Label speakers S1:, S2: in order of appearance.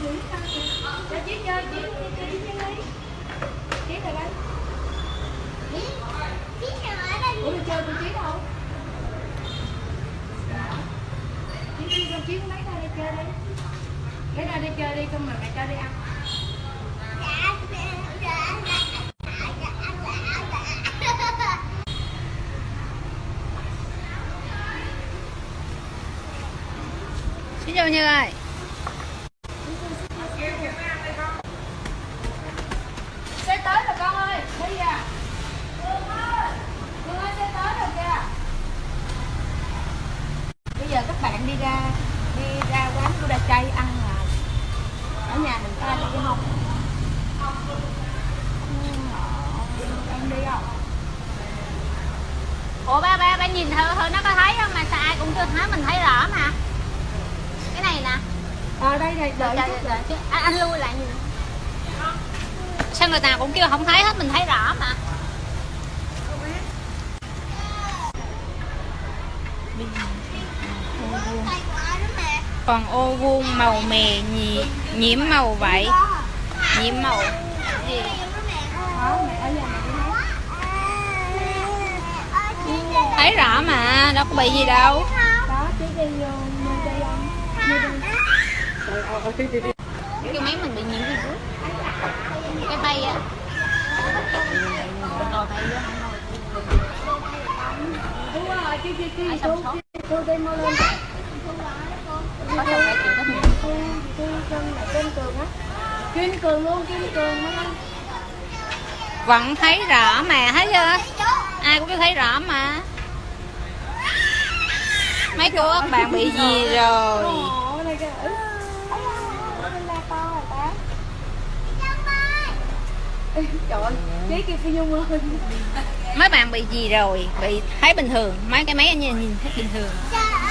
S1: chị chơi chị chơi chị chơi chị chị chị chị đi chị là đây ủa đi chơi con chị đâu chị đi con chị lấy ra đi chơi đi cái ra đi chơi đi con mà mẹ cho đi ăn
S2: Xin chào Như ơi
S1: các bạn đi ra đi ra quán của đa chay ăn là ở nhà mình ta đi không? Em đi không?
S2: Ủa ba ba ba nhìn thử thử nó có thấy không? Mà sao ai cũng chưa thấy mình thấy rõ mà. Cái này nè.
S1: Ở đây này đợi
S2: đợi,
S1: chút
S2: đợi, đợi. À, anh lui lại nhìn. Sao người ta cũng kêu không thấy hết mình thấy rõ mà còn ô vuông màu mè nhì, nhiễm màu vậy nhiễm màu. Gì? Thấy rõ mà đâu có bị gì đâu. Cái máy mình bị nhiễm chứ? Cái bay á. Rồi bay á
S1: Cô đây mau lên.
S2: Có chồng phải chịu nhiệm
S1: cô cô chân là trên cường á. Kiên cường luôn kiên cường nó
S2: vẫn thấy rõ mà thấy chưa? Ai cũng thấy rõ mà. Mấy cô các bạn bị gì rồi?
S1: Trời ơi, chế kia Phi Nhung ơi
S2: mấy bạn bị gì rồi? Bị thấy bình thường. Mấy cái máy anh nhìn thấy bình thường. Dạ,